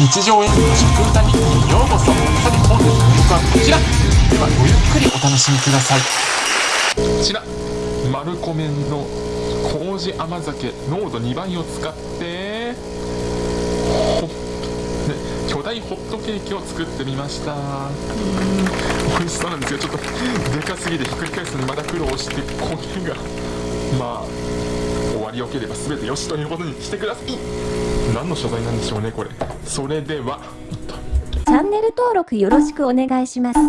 日常演技の食歌日記にようこそ。さて本日の曲はこちら。ではごゆっくりお楽しみください。こちらマルコメンの麹甘酒濃度2倍を使って巨大ホットケーキを作ってみました。うん美味しそうなんですよちょっとでかすぎてひっくり返すのにまだ苦労して焦げがまあ終わりよければ全てよしということにしてください。何の所在なんでしょうねこれ。それでは。チャンネル登録よろしくお願いします。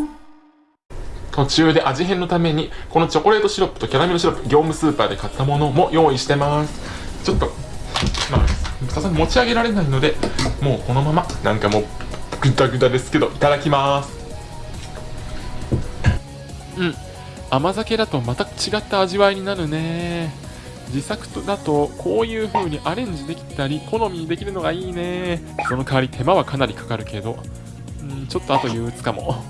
途中で味変のためにこのチョコレートシロップとキャラメルシロップ業務スーパーで買ったものも用意してます。ちょっとまあさすがに持ち上げられないのでもうこのままなんかもうグダグダですけどいただきます。うん。甘酒だとまた違った味わいになるね自作だとこういう風にアレンジできたり好みにできるのがいいね。その代わり手間はかなりかかるけど。うんちょっとあと憂鬱かも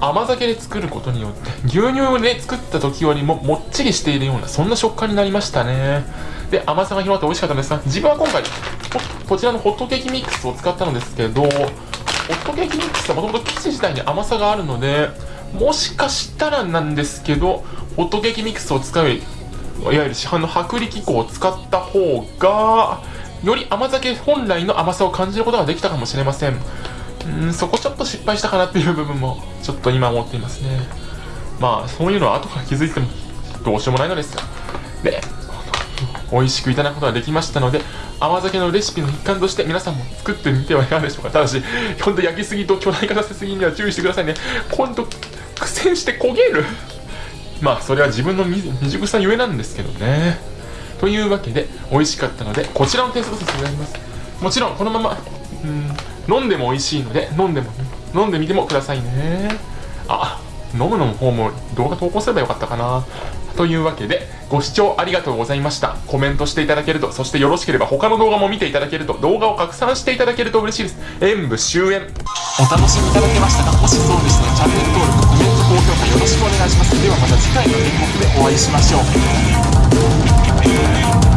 甘酒で作ることによって牛乳で作った時よりももっちりしているようなそんな食感になりましたね。で甘さが広がって美味しかったんですが自分は今回ここちらのホットケーキミックスを使ったのですけどホットケーキミックスはもともと生地自体に甘さがあるのでもしかしたらなんですけどホットケーキミックスを使ういわゆる市販の薄力粉を使った方がより甘酒本来の甘さを感じることができたかもしれません。うんそこちょっと失敗したかなっていう部分もちょっと今思っていますね。まあそういうのは後から気づいてもどうしようもないのですがで美味しくいただくことができましたので甘酒のレシピの一環として皆さんも作ってみてはいかがでしょうか。ただし本当焼きすぎと巨大化させすぎには注意してくださいね。今度苦戦して焦げる。まあそれは自分の未未熟さゆえなんですけどね。というわけで美味しかったのでこちらの点数とさせていただきます。もちろんこのままうん飲んでも美味しいので飲んでも飲んでみてもくださいね。あ飲むの方も動画投稿すればよかったかな。というわけでご視聴ありがとうございました。コメントしていただけるとそしてよろしければ他の動画も見ていただけると動画を拡散していただけると嬉しいです。演武終演。お楽しみいただけましたか？ではまた次回の演目でお会いしましょう。